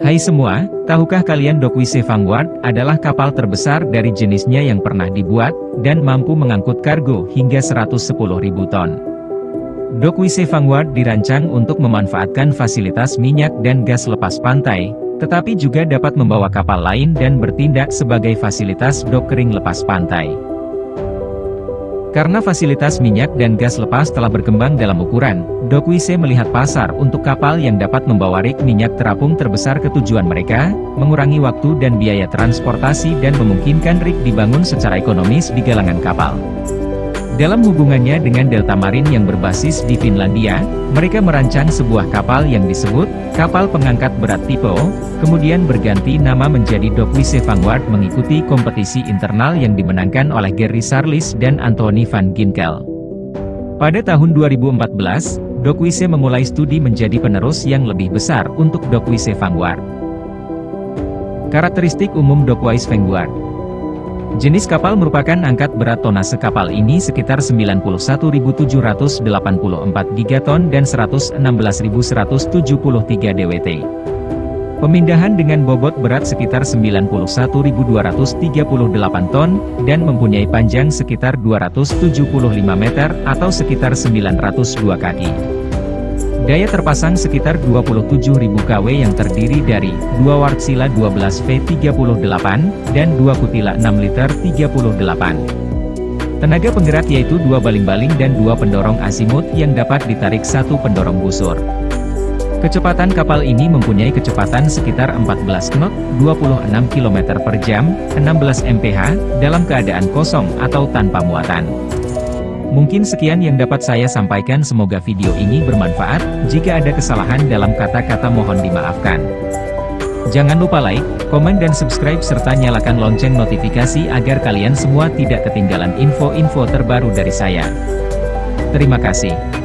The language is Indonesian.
Hai semua, tahukah kalian Dockwise Vanguard adalah kapal terbesar dari jenisnya yang pernah dibuat, dan mampu mengangkut kargo hingga 110.000 ton. Dockwise Vanguard dirancang untuk memanfaatkan fasilitas minyak dan gas lepas pantai, tetapi juga dapat membawa kapal lain dan bertindak sebagai fasilitas dockering lepas pantai. Karena fasilitas minyak dan gas lepas telah berkembang dalam ukuran, Dockwise melihat pasar untuk kapal yang dapat membawa rig minyak terapung terbesar ke tujuan mereka, mengurangi waktu dan biaya transportasi dan memungkinkan rig dibangun secara ekonomis di galangan kapal. Dalam hubungannya dengan Delta Marine yang berbasis di Finlandia, mereka merancang sebuah kapal yang disebut, kapal pengangkat berat tipe kemudian berganti nama menjadi Dockwise Vanguard mengikuti kompetisi internal yang dimenangkan oleh Gary Sarlis dan Anthony van Ginkel. Pada tahun 2014, Dockwise memulai studi menjadi penerus yang lebih besar untuk Dockwise Vanguard. Karakteristik umum Dockwise Vanguard Jenis kapal merupakan angkat berat tonase kapal ini sekitar 91.784 gigaton dan 116.173 dwt. Pemindahan dengan bobot berat sekitar 91.238 ton, dan mempunyai panjang sekitar 275 meter atau sekitar 902 kaki. Daya terpasang sekitar 27.000 kW yang terdiri dari 2 Wartsila 12 V38 dan 2 Kutila 6 liter 38. Tenaga penggerak yaitu dua baling-baling dan dua pendorong asimut yang dapat ditarik satu pendorong busur. Kecepatan kapal ini mempunyai kecepatan sekitar 14 knot, 26 km per jam, 16 mph, dalam keadaan kosong atau tanpa muatan. Mungkin sekian yang dapat saya sampaikan semoga video ini bermanfaat, jika ada kesalahan dalam kata-kata mohon dimaafkan. Jangan lupa like, komen dan subscribe serta nyalakan lonceng notifikasi agar kalian semua tidak ketinggalan info-info terbaru dari saya. Terima kasih.